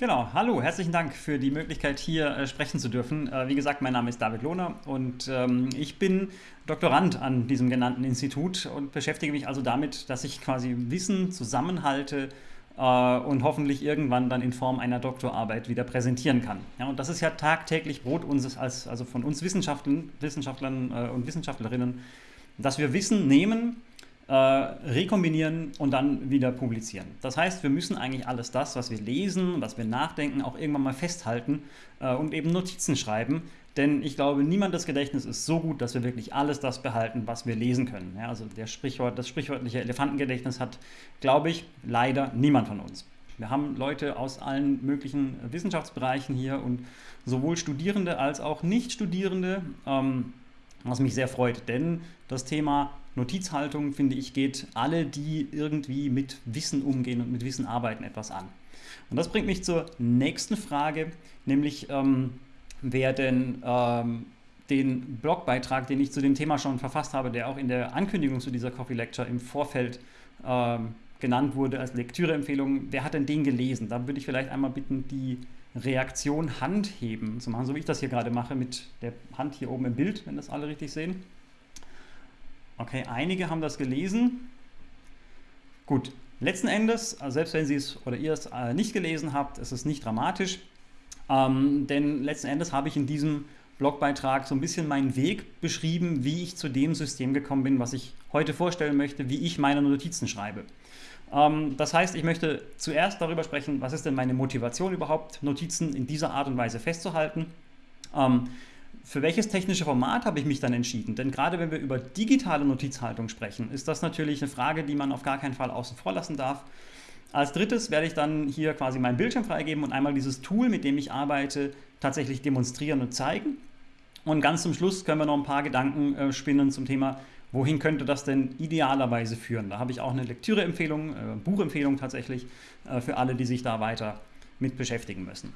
Genau, hallo, herzlichen Dank für die Möglichkeit hier äh, sprechen zu dürfen. Äh, wie gesagt, mein Name ist David Lohner und ähm, ich bin Doktorand an diesem genannten Institut und beschäftige mich also damit, dass ich quasi Wissen zusammenhalte äh, und hoffentlich irgendwann dann in Form einer Doktorarbeit wieder präsentieren kann. Ja, und das ist ja tagtäglich Brot unseres, als, also von uns Wissenschaftlern, Wissenschaftlern äh, und Wissenschaftlerinnen, dass wir Wissen nehmen, äh, rekombinieren und dann wieder publizieren. Das heißt, wir müssen eigentlich alles das, was wir lesen, was wir nachdenken, auch irgendwann mal festhalten äh, und eben Notizen schreiben. Denn ich glaube, niemandes Gedächtnis ist so gut, dass wir wirklich alles das behalten, was wir lesen können. Ja, also der Sprichwort, das sprichwörtliche Elefantengedächtnis hat, glaube ich, leider niemand von uns. Wir haben Leute aus allen möglichen Wissenschaftsbereichen hier und sowohl Studierende als auch Nicht-Studierende, ähm, was mich sehr freut, denn das Thema Notizhaltung, finde ich, geht alle, die irgendwie mit Wissen umgehen und mit Wissen arbeiten, etwas an. Und das bringt mich zur nächsten Frage, nämlich ähm, wer denn ähm, den Blogbeitrag, den ich zu dem Thema schon verfasst habe, der auch in der Ankündigung zu dieser Coffee Lecture im Vorfeld ähm, genannt wurde als Lektüreempfehlung, wer hat denn den gelesen? Da würde ich vielleicht einmal bitten, die Reaktion Handheben zu machen, so wie ich das hier gerade mache mit der Hand hier oben im Bild, wenn das alle richtig sehen. Okay, einige haben das gelesen. Gut, letzten Endes, also selbst wenn Sie es oder ihr es äh, nicht gelesen habt, ist es nicht dramatisch, ähm, denn letzten Endes habe ich in diesem Blogbeitrag so ein bisschen meinen Weg beschrieben, wie ich zu dem System gekommen bin, was ich heute vorstellen möchte, wie ich meine Notizen schreibe. Ähm, das heißt, ich möchte zuerst darüber sprechen, was ist denn meine Motivation überhaupt, Notizen in dieser Art und Weise festzuhalten. Ähm, für welches technische Format habe ich mich dann entschieden? Denn gerade wenn wir über digitale Notizhaltung sprechen, ist das natürlich eine Frage, die man auf gar keinen Fall außen vor lassen darf. Als drittes werde ich dann hier quasi meinen Bildschirm freigeben und einmal dieses Tool, mit dem ich arbeite, tatsächlich demonstrieren und zeigen. Und ganz zum Schluss können wir noch ein paar Gedanken äh, spinnen zum Thema, wohin könnte das denn idealerweise führen. Da habe ich auch eine Lektüreempfehlung, äh, Buchempfehlung tatsächlich äh, für alle, die sich da weiter mit beschäftigen müssen.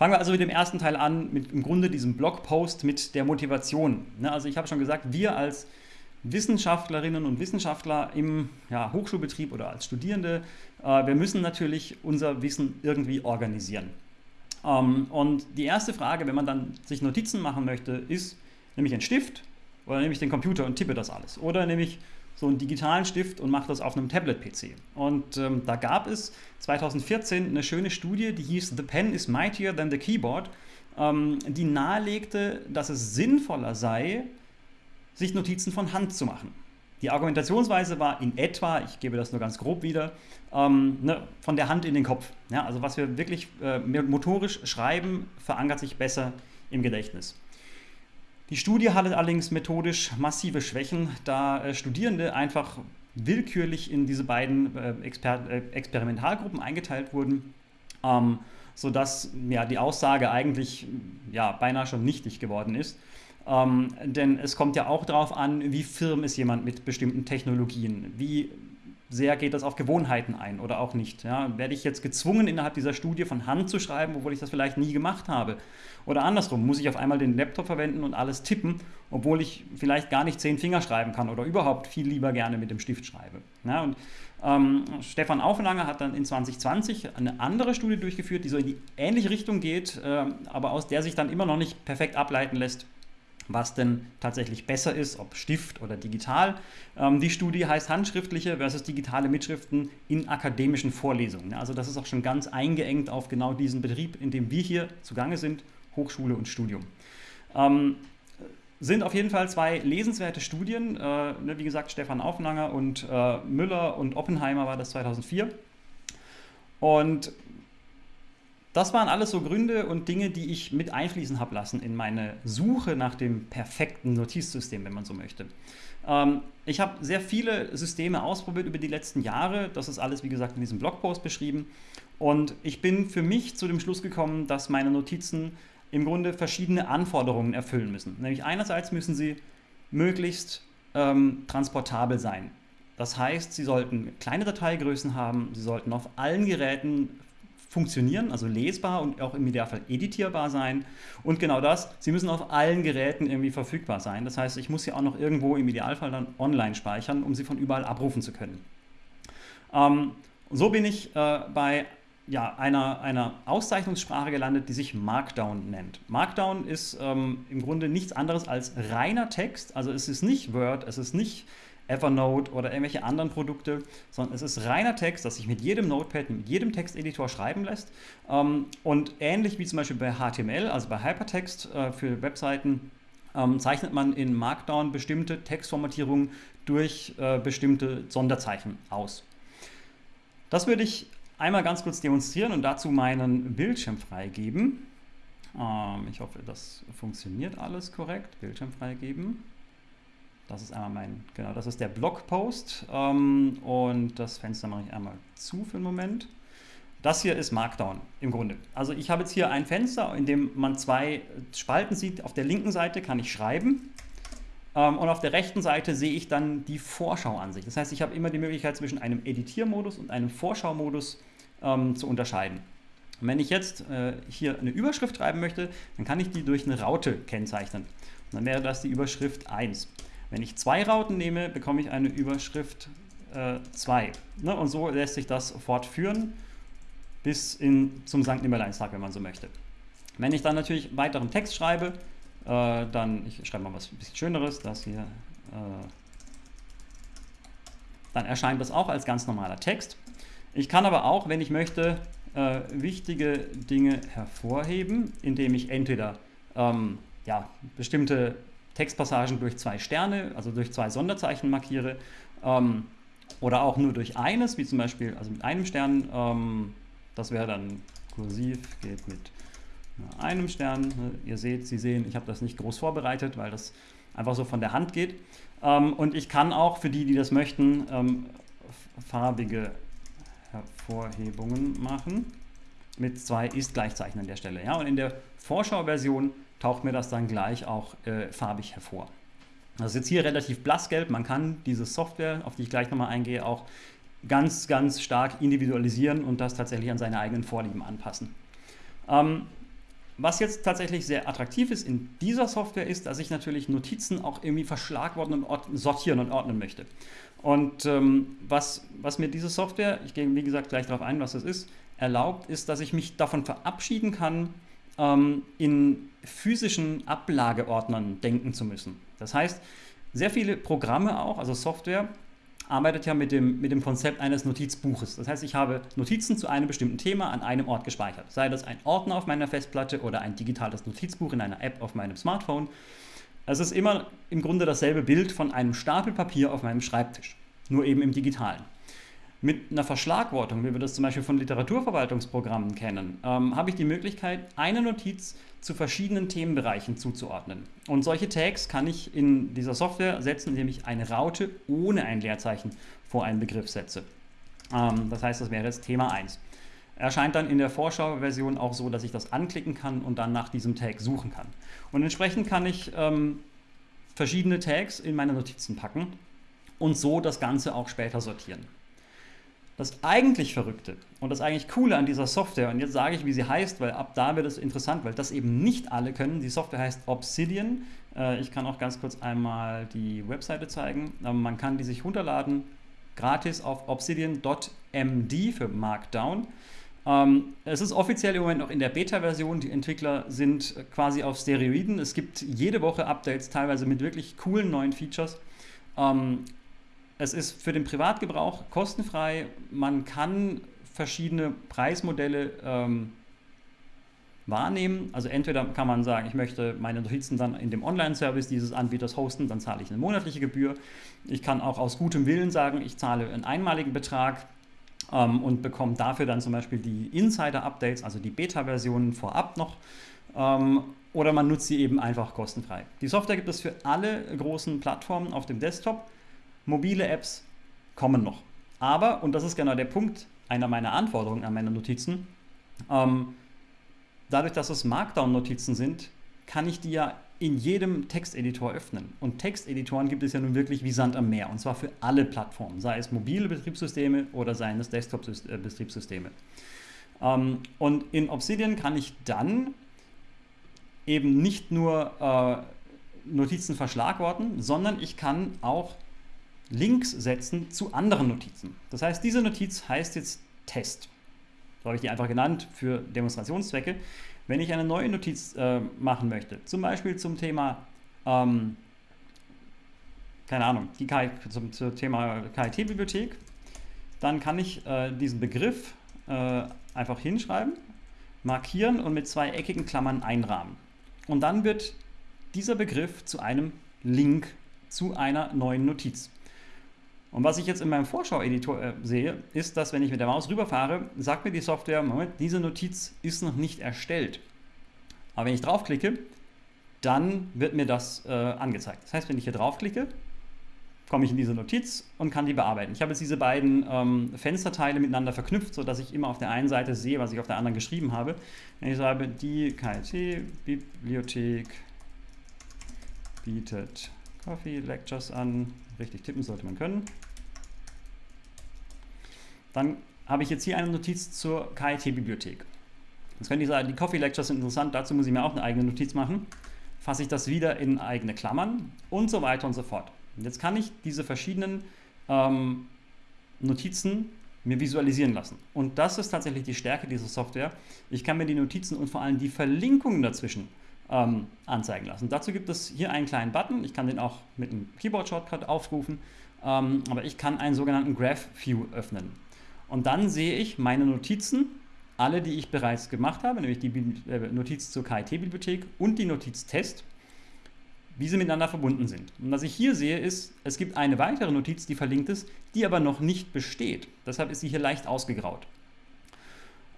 Fangen wir also mit dem ersten Teil an, mit im Grunde diesem Blogpost mit der Motivation. Ne, also ich habe schon gesagt, wir als Wissenschaftlerinnen und Wissenschaftler im ja, Hochschulbetrieb oder als Studierende, äh, wir müssen natürlich unser Wissen irgendwie organisieren. Ähm, und die erste Frage, wenn man dann sich Notizen machen möchte, ist, nehme ich einen Stift oder nehme ich den Computer und tippe das alles? Oder nehme ich so einen digitalen Stift und mache das auf einem Tablet-PC. Und ähm, da gab es 2014 eine schöne Studie, die hieß The Pen is mightier than the keyboard, ähm, die nahelegte, dass es sinnvoller sei, sich Notizen von Hand zu machen. Die Argumentationsweise war in etwa, ich gebe das nur ganz grob wieder, ähm, ne, von der Hand in den Kopf. Ja, also was wir wirklich äh, motorisch schreiben, verankert sich besser im Gedächtnis. Die Studie hatte allerdings methodisch massive Schwächen, da äh, Studierende einfach willkürlich in diese beiden äh, Exper äh, Experimentalgruppen eingeteilt wurden, ähm, sodass ja, die Aussage eigentlich ja, beinahe schon nichtig geworden ist. Ähm, denn es kommt ja auch darauf an, wie firm ist jemand mit bestimmten Technologien, wie sehr geht das auf Gewohnheiten ein oder auch nicht. Ja? Werde ich jetzt gezwungen, innerhalb dieser Studie von Hand zu schreiben, obwohl ich das vielleicht nie gemacht habe? Oder andersrum, muss ich auf einmal den Laptop verwenden und alles tippen, obwohl ich vielleicht gar nicht zehn Finger schreiben kann oder überhaupt viel lieber gerne mit dem Stift schreibe. Ja, und ähm, Stefan Auflanger hat dann in 2020 eine andere Studie durchgeführt, die so in die ähnliche Richtung geht, äh, aber aus der sich dann immer noch nicht perfekt ableiten lässt, was denn tatsächlich besser ist, ob Stift oder digital. Ähm, die Studie heißt handschriftliche versus digitale Mitschriften in akademischen Vorlesungen. Also das ist auch schon ganz eingeengt auf genau diesen Betrieb, in dem wir hier zugange sind, Hochschule und Studium. Ähm, sind auf jeden Fall zwei lesenswerte Studien. Äh, ne, wie gesagt, Stefan Auflanger und äh, Müller und Oppenheimer war das 2004. Und das waren alles so Gründe und Dinge, die ich mit einfließen habe lassen in meine Suche nach dem perfekten Notizsystem, wenn man so möchte. Ähm, ich habe sehr viele Systeme ausprobiert über die letzten Jahre. Das ist alles, wie gesagt, in diesem Blogpost beschrieben. Und ich bin für mich zu dem Schluss gekommen, dass meine Notizen im Grunde verschiedene Anforderungen erfüllen müssen. Nämlich einerseits müssen sie möglichst ähm, transportabel sein. Das heißt, sie sollten kleine Dateigrößen haben, sie sollten auf allen Geräten funktionieren, also lesbar und auch im Idealfall editierbar sein. Und genau das, sie müssen auf allen Geräten irgendwie verfügbar sein. Das heißt, ich muss sie auch noch irgendwo im Idealfall dann online speichern, um sie von überall abrufen zu können. Ähm, so bin ich äh, bei ja, einer, einer Auszeichnungssprache gelandet, die sich Markdown nennt. Markdown ist ähm, im Grunde nichts anderes als reiner Text. Also es ist nicht Word, es ist nicht Evernote oder irgendwelche anderen Produkte, sondern es ist reiner Text, das sich mit jedem Notepad, mit jedem Texteditor schreiben lässt. Ähm, und ähnlich wie zum Beispiel bei HTML, also bei Hypertext äh, für Webseiten, ähm, zeichnet man in Markdown bestimmte Textformatierungen durch äh, bestimmte Sonderzeichen aus. Das würde ich einmal ganz kurz demonstrieren und dazu meinen Bildschirm freigeben. Ähm, ich hoffe, das funktioniert alles korrekt. Bildschirm freigeben. Das ist einmal mein, genau, das ist der Blogpost ähm, und das Fenster mache ich einmal zu für einen Moment. Das hier ist Markdown im Grunde. Also ich habe jetzt hier ein Fenster, in dem man zwei Spalten sieht. Auf der linken Seite kann ich schreiben ähm, und auf der rechten Seite sehe ich dann die Vorschauansicht. Das heißt, ich habe immer die Möglichkeit zwischen einem Editiermodus und einem Vorschaumodus ähm, zu unterscheiden. Und wenn ich jetzt äh, hier eine Überschrift schreiben möchte, dann kann ich die durch eine Raute kennzeichnen. Und dann wäre das die Überschrift 1. Wenn ich zwei Rauten nehme, bekomme ich eine Überschrift 2. Äh, ne? Und so lässt sich das fortführen bis in, zum St. Nimmerleinstag, wenn man so möchte. Wenn ich dann natürlich weiteren Text schreibe, äh, dann, ich schreibe mal was bisschen Schöneres, das hier, äh, dann erscheint das auch als ganz normaler Text. Ich kann aber auch, wenn ich möchte, äh, wichtige Dinge hervorheben, indem ich entweder ähm, ja, bestimmte Textpassagen durch zwei Sterne, also durch zwei Sonderzeichen markiere ähm, oder auch nur durch eines, wie zum Beispiel also mit einem Stern. Ähm, das wäre dann kursiv, geht mit einem Stern. Ihr seht, Sie sehen, ich habe das nicht groß vorbereitet, weil das einfach so von der Hand geht. Ähm, und ich kann auch für die, die das möchten, ähm, farbige Hervorhebungen machen mit zwei Ist-Gleichzeichen an der Stelle. Ja? Und in der Vorschauversion taucht mir das dann gleich auch äh, farbig hervor. Das ist jetzt hier relativ blassgelb. Man kann diese Software, auf die ich gleich nochmal eingehe, auch ganz, ganz stark individualisieren und das tatsächlich an seine eigenen Vorlieben anpassen. Ähm, was jetzt tatsächlich sehr attraktiv ist in dieser Software ist, dass ich natürlich Notizen auch irgendwie verschlagworten und sortieren und ordnen möchte. Und ähm, was, was mir diese Software, ich gehe wie gesagt gleich darauf ein, was das ist, erlaubt, ist, dass ich mich davon verabschieden kann, ähm, in physischen Ablageordnern denken zu müssen. Das heißt, sehr viele Programme auch, also Software, arbeitet ja mit dem, mit dem Konzept eines Notizbuches. Das heißt, ich habe Notizen zu einem bestimmten Thema an einem Ort gespeichert. Sei das ein Ordner auf meiner Festplatte oder ein digitales Notizbuch in einer App auf meinem Smartphone. Es ist immer im Grunde dasselbe Bild von einem Stapel Papier auf meinem Schreibtisch, nur eben im digitalen. Mit einer Verschlagwortung, wie wir das zum Beispiel von Literaturverwaltungsprogrammen kennen, ähm, habe ich die Möglichkeit, eine Notiz zu verschiedenen Themenbereichen zuzuordnen. Und solche Tags kann ich in dieser Software setzen, indem ich eine Raute ohne ein Leerzeichen vor einen Begriff setze. Ähm, das heißt, das wäre jetzt Thema 1. Erscheint dann in der Vorschauversion auch so, dass ich das anklicken kann und dann nach diesem Tag suchen kann. Und entsprechend kann ich ähm, verschiedene Tags in meine Notizen packen und so das Ganze auch später sortieren. Das eigentlich Verrückte und das eigentlich Coole an dieser Software, und jetzt sage ich, wie sie heißt, weil ab da wird es interessant, weil das eben nicht alle können. Die Software heißt Obsidian. Äh, ich kann auch ganz kurz einmal die Webseite zeigen. Man kann die sich runterladen, gratis auf obsidian.md für Markdown. Ähm, es ist offiziell im Moment noch in der Beta-Version. Die Entwickler sind quasi auf Steroiden. Es gibt jede Woche Updates, teilweise mit wirklich coolen neuen Features. Ähm, es ist für den Privatgebrauch kostenfrei. Man kann verschiedene Preismodelle ähm, wahrnehmen. Also entweder kann man sagen, ich möchte meine Notizen dann in dem Online-Service dieses Anbieters hosten, dann zahle ich eine monatliche Gebühr. Ich kann auch aus gutem Willen sagen, ich zahle einen einmaligen Betrag ähm, und bekomme dafür dann zum Beispiel die Insider-Updates, also die Beta-Versionen vorab noch. Ähm, oder man nutzt sie eben einfach kostenfrei. Die Software gibt es für alle großen Plattformen auf dem Desktop. Mobile Apps kommen noch. Aber, und das ist genau der Punkt einer meiner Anforderungen an meine Notizen, ähm, dadurch, dass es Markdown-Notizen sind, kann ich die ja in jedem Texteditor öffnen. Und Texteditoren gibt es ja nun wirklich wie Sand am Meer. Und zwar für alle Plattformen, sei es mobile Betriebssysteme oder seien es Desktop-Betriebssysteme. Ähm, und in Obsidian kann ich dann eben nicht nur äh, Notizen verschlagworten, sondern ich kann auch Links setzen zu anderen Notizen. Das heißt, diese Notiz heißt jetzt Test. So habe ich die einfach genannt für Demonstrationszwecke. Wenn ich eine neue Notiz äh, machen möchte, zum Beispiel zum Thema, ähm, keine Ahnung, die KI, zum, zum, Thema KIT-Bibliothek, dann kann ich äh, diesen Begriff äh, einfach hinschreiben, markieren und mit zwei eckigen Klammern einrahmen. Und dann wird dieser Begriff zu einem Link zu einer neuen Notiz. Und was ich jetzt in meinem Vorschau-Editor äh, sehe, ist, dass wenn ich mit der Maus rüberfahre, sagt mir die Software, Moment, diese Notiz ist noch nicht erstellt. Aber wenn ich draufklicke, dann wird mir das äh, angezeigt. Das heißt, wenn ich hier draufklicke, komme ich in diese Notiz und kann die bearbeiten. Ich habe jetzt diese beiden ähm, Fensterteile miteinander verknüpft, sodass ich immer auf der einen Seite sehe, was ich auf der anderen geschrieben habe. Wenn ich sage, die KIT-Bibliothek bietet Coffee Lectures an. Richtig tippen sollte man können. Dann habe ich jetzt hier eine Notiz zur KIT-Bibliothek. Jetzt könnte ich sagen, die Coffee Lectures sind interessant, dazu muss ich mir auch eine eigene Notiz machen. Fasse ich das wieder in eigene Klammern und so weiter und so fort. Und jetzt kann ich diese verschiedenen ähm, Notizen mir visualisieren lassen. Und das ist tatsächlich die Stärke dieser Software. Ich kann mir die Notizen und vor allem die Verlinkungen dazwischen ähm, anzeigen lassen. Dazu gibt es hier einen kleinen Button. Ich kann den auch mit einem Keyboard-Shortcut aufrufen, ähm, aber ich kann einen sogenannten Graph View öffnen. Und dann sehe ich meine Notizen, alle, die ich bereits gemacht habe, nämlich die äh, Notiz zur KIT-Bibliothek und die Notiz Test, wie sie miteinander verbunden sind. Und was ich hier sehe, ist, es gibt eine weitere Notiz, die verlinkt ist, die aber noch nicht besteht. Deshalb ist sie hier leicht ausgegraut.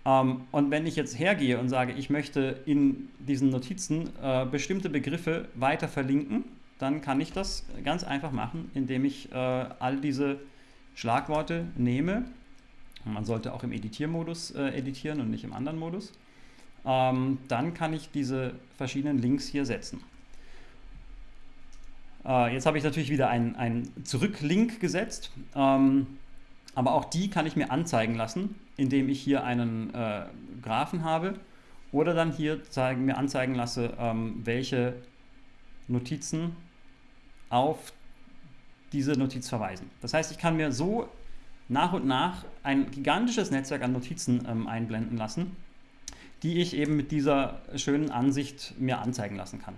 Ähm, und wenn ich jetzt hergehe und sage, ich möchte in diesen Notizen äh, bestimmte Begriffe weiter verlinken, dann kann ich das ganz einfach machen, indem ich äh, all diese Schlagworte nehme. Man sollte auch im Editiermodus äh, editieren und nicht im anderen Modus. Ähm, dann kann ich diese verschiedenen Links hier setzen. Äh, jetzt habe ich natürlich wieder einen, einen Zurücklink gesetzt. Ähm, aber auch die kann ich mir anzeigen lassen, indem ich hier einen äh, Graphen habe oder dann hier zeigen, mir anzeigen lasse, ähm, welche Notizen auf diese Notiz verweisen. Das heißt, ich kann mir so nach und nach ein gigantisches Netzwerk an Notizen ähm, einblenden lassen, die ich eben mit dieser schönen Ansicht mir anzeigen lassen kann.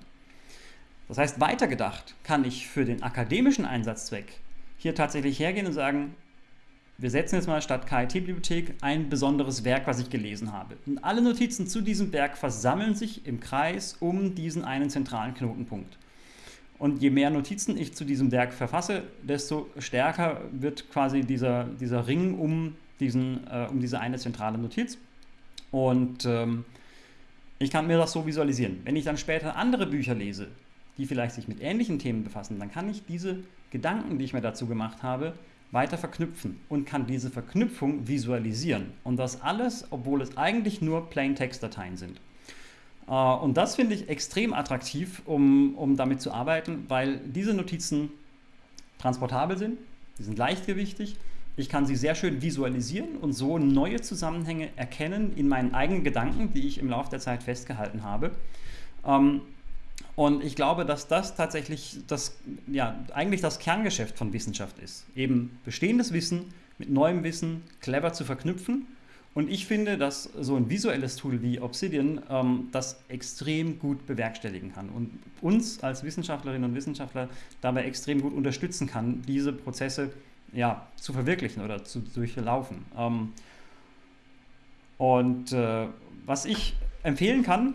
Das heißt, weitergedacht kann ich für den akademischen Einsatzzweck hier tatsächlich hergehen und sagen, wir setzen jetzt mal statt KIT-Bibliothek ein besonderes Werk, was ich gelesen habe. Und alle Notizen zu diesem Werk versammeln sich im Kreis um diesen einen zentralen Knotenpunkt. Und je mehr Notizen ich zu diesem Werk verfasse, desto stärker wird quasi dieser, dieser Ring um, diesen, äh, um diese eine zentrale Notiz. Und ähm, ich kann mir das so visualisieren. Wenn ich dann später andere Bücher lese, die vielleicht sich mit ähnlichen Themen befassen, dann kann ich diese Gedanken, die ich mir dazu gemacht habe, weiter verknüpfen und kann diese Verknüpfung visualisieren. Und das alles, obwohl es eigentlich nur Plain-Text-Dateien sind. Äh, und das finde ich extrem attraktiv, um, um damit zu arbeiten, weil diese Notizen transportabel sind, sie sind leichtgewichtig, ich kann sie sehr schön visualisieren und so neue Zusammenhänge erkennen in meinen eigenen Gedanken, die ich im Laufe der Zeit festgehalten habe. Und ich glaube, dass das tatsächlich das, ja, eigentlich das Kerngeschäft von Wissenschaft ist. Eben bestehendes Wissen mit neuem Wissen clever zu verknüpfen. Und ich finde, dass so ein visuelles Tool wie Obsidian ähm, das extrem gut bewerkstelligen kann und uns als Wissenschaftlerinnen und Wissenschaftler dabei extrem gut unterstützen kann, diese Prozesse ja, zu verwirklichen oder zu durchlaufen. Ähm, und äh, was ich empfehlen kann,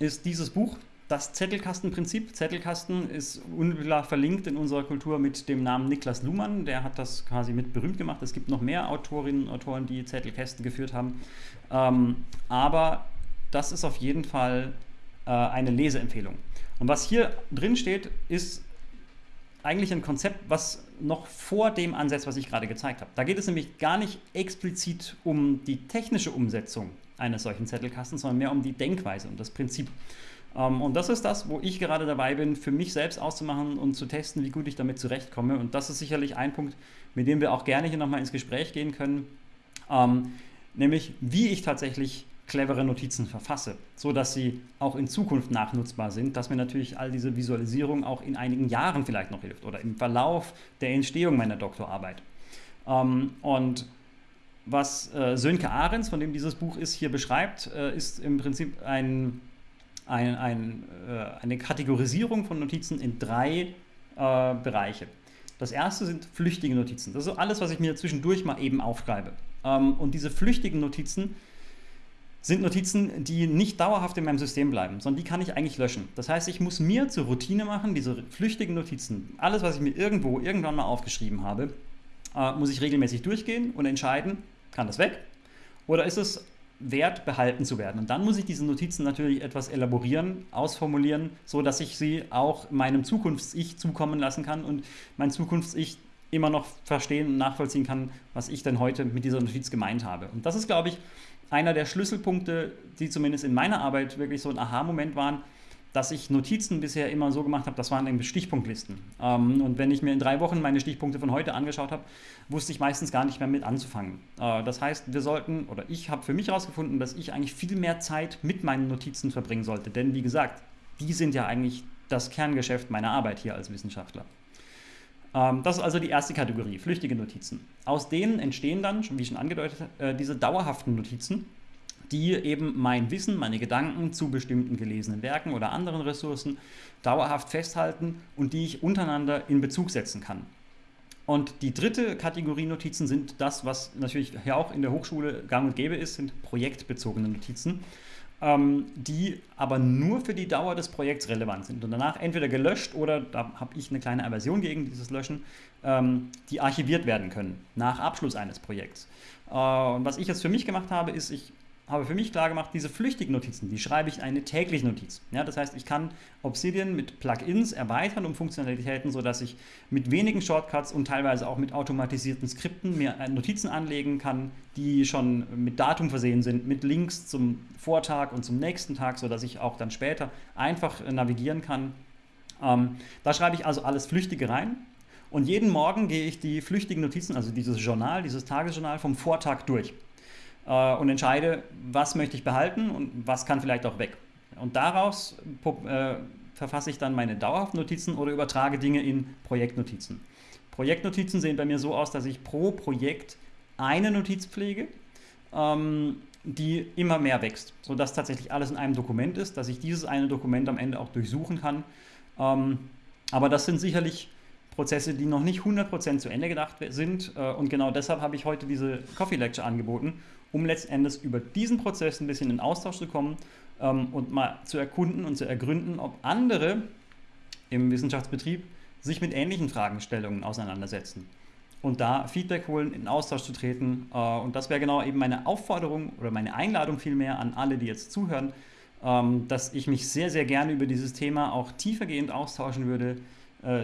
ist dieses Buch, das Zettelkastenprinzip. Zettelkasten ist unmittelbar verlinkt in unserer Kultur mit dem Namen Niklas Luhmann. Der hat das quasi mit berühmt gemacht. Es gibt noch mehr Autorinnen und Autoren, die Zettelkästen geführt haben. Ähm, aber das ist auf jeden Fall äh, eine Leseempfehlung. Und was hier drin steht, ist eigentlich ein Konzept, was noch vor dem ansetzt, was ich gerade gezeigt habe. Da geht es nämlich gar nicht explizit um die technische Umsetzung eines solchen Zettelkastens, sondern mehr um die Denkweise und das Prinzip. Ähm, und das ist das, wo ich gerade dabei bin, für mich selbst auszumachen und zu testen, wie gut ich damit zurechtkomme. Und das ist sicherlich ein Punkt, mit dem wir auch gerne hier nochmal ins Gespräch gehen können, ähm, nämlich wie ich tatsächlich clevere Notizen verfasse, so dass sie auch in Zukunft nachnutzbar sind, dass mir natürlich all diese Visualisierung auch in einigen Jahren vielleicht noch hilft oder im Verlauf der Entstehung meiner Doktorarbeit. Ähm, und was äh, Sönke Ahrens, von dem dieses Buch ist, hier beschreibt, äh, ist im Prinzip ein, ein, ein, äh, eine Kategorisierung von Notizen in drei äh, Bereiche. Das erste sind flüchtige Notizen. Das ist alles, was ich mir zwischendurch mal eben aufschreibe. Ähm, und diese flüchtigen Notizen sind Notizen, die nicht dauerhaft in meinem System bleiben, sondern die kann ich eigentlich löschen. Das heißt, ich muss mir zur Routine machen, diese flüchtigen Notizen, alles, was ich mir irgendwo irgendwann mal aufgeschrieben habe, äh, muss ich regelmäßig durchgehen und entscheiden, kann das weg oder ist es wert, behalten zu werden. Und dann muss ich diese Notizen natürlich etwas elaborieren, ausformulieren, so dass ich sie auch meinem Zukunfts-Ich zukommen lassen kann und mein Zukunfts-Ich immer noch verstehen und nachvollziehen kann, was ich denn heute mit dieser Notiz gemeint habe. Und das ist, glaube ich, einer der Schlüsselpunkte, die zumindest in meiner Arbeit wirklich so ein Aha-Moment waren, dass ich Notizen bisher immer so gemacht habe, das waren irgendwie Stichpunktlisten. Ähm, und wenn ich mir in drei Wochen meine Stichpunkte von heute angeschaut habe, wusste ich meistens gar nicht mehr mit anzufangen. Äh, das heißt, wir sollten, oder ich habe für mich herausgefunden, dass ich eigentlich viel mehr Zeit mit meinen Notizen verbringen sollte. Denn wie gesagt, die sind ja eigentlich das Kerngeschäft meiner Arbeit hier als Wissenschaftler. Ähm, das ist also die erste Kategorie, flüchtige Notizen. Aus denen entstehen dann, wie schon angedeutet, äh, diese dauerhaften Notizen die eben mein Wissen, meine Gedanken zu bestimmten gelesenen Werken oder anderen Ressourcen dauerhaft festhalten und die ich untereinander in Bezug setzen kann. Und die dritte Kategorie Notizen sind das, was natürlich hier auch in der Hochschule gang und gäbe ist, sind projektbezogene Notizen, ähm, die aber nur für die Dauer des Projekts relevant sind und danach entweder gelöscht oder, da habe ich eine kleine Aversion gegen dieses Löschen, ähm, die archiviert werden können nach Abschluss eines Projekts. Äh, was ich jetzt für mich gemacht habe, ist, ich habe für mich klar gemacht, diese flüchtigen Notizen, die schreibe ich eine tägliche Notiz. Ja, das heißt, ich kann Obsidian mit Plugins erweitern um Funktionalitäten, sodass ich mit wenigen Shortcuts und teilweise auch mit automatisierten Skripten mir Notizen anlegen kann, die schon mit Datum versehen sind, mit Links zum Vortag und zum nächsten Tag, sodass ich auch dann später einfach navigieren kann. Ähm, da schreibe ich also alles Flüchtige rein. Und jeden Morgen gehe ich die flüchtigen Notizen, also dieses Journal, dieses Tagesjournal vom Vortag durch äh, und entscheide, was möchte ich behalten und was kann vielleicht auch weg. Und daraus äh, verfasse ich dann meine dauerhaften Notizen oder übertrage Dinge in Projektnotizen. Projektnotizen sehen bei mir so aus, dass ich pro Projekt eine Notiz pflege, ähm, die immer mehr wächst, sodass tatsächlich alles in einem Dokument ist, dass ich dieses eine Dokument am Ende auch durchsuchen kann. Ähm, aber das sind sicherlich Prozesse, die noch nicht 100% zu Ende gedacht sind. Äh, und genau deshalb habe ich heute diese Coffee Lecture angeboten, um letztendlich über diesen Prozess ein bisschen in Austausch zu kommen ähm, und mal zu erkunden und zu ergründen, ob andere im Wissenschaftsbetrieb sich mit ähnlichen Fragestellungen auseinandersetzen. Und da Feedback holen, in Austausch zu treten. Äh, und das wäre genau eben meine Aufforderung oder meine Einladung vielmehr an alle, die jetzt zuhören, ähm, dass ich mich sehr, sehr gerne über dieses Thema auch tiefergehend austauschen würde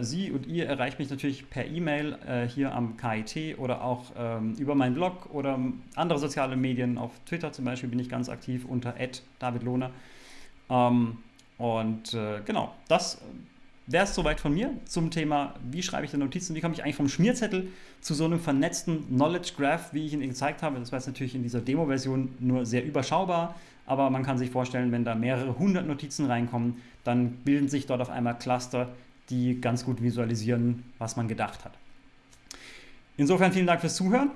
Sie und ihr erreicht mich natürlich per E-Mail äh, hier am KIT oder auch ähm, über meinen Blog oder andere soziale Medien. Auf Twitter zum Beispiel bin ich ganz aktiv unter davidlohner. Ähm, und äh, genau, das wäre es soweit von mir zum Thema, wie schreibe ich denn Notizen, wie komme ich eigentlich vom Schmierzettel zu so einem vernetzten Knowledge Graph, wie ich ihn gezeigt habe. Das war jetzt natürlich in dieser Demo-Version nur sehr überschaubar, aber man kann sich vorstellen, wenn da mehrere hundert Notizen reinkommen, dann bilden sich dort auf einmal Cluster, die ganz gut visualisieren, was man gedacht hat. Insofern vielen Dank fürs Zuhören